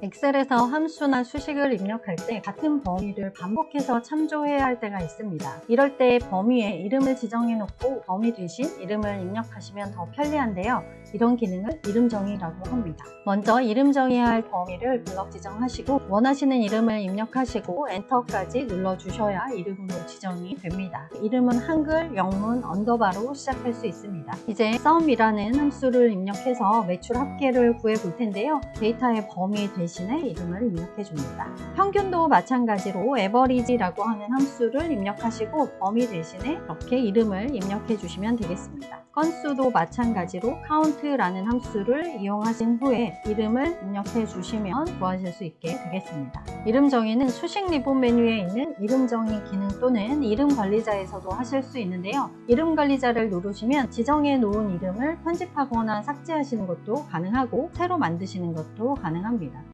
엑셀에서 함수나 수식을 입력할 때 같은 범위를 반복해서 참조해야 할 때가 있습니다. 이럴 때 범위에 이름을 지정해 놓고 범위 대신 이름을 입력하시면 더 편리한데요. 이런 기능을 이름 정의라고 합니다. 먼저 이름 정의해야 할 범위를 블럭 지정하시고 원하시는 이름을 입력하시고 enter까지 눌러주셔야 이름으로 지정이 됩니다. 이름은 한글, 영문, underbar로 시작할 수 있습니다. 이제 sum이라는 함수를 입력해서 매출 합계를 구해 볼 텐데요. 데이터의 범위 대신 에 이름을 입력해 줍니다. 평균도 마찬가지로 average라고 하는 함수를 입력하시고 범위 대신에 이렇게 이름을 입력해 주시면 되겠습니다. 건수도 마찬가지로 count라는 함수를 이용하신 후에 이름을 입력해 주시면 구하실 수 있게 되겠습니다. 이름 정의는 수식 리본 메뉴에 있는 이름 정의 기능 또는 이름 관리자에서도 하실 수 있는데요. 이름 관리자를 누르시면 지정해 놓은 이름을 편집하거나 삭제하시는 것도 가능하고 새로 만드시는 것도 가능합니다.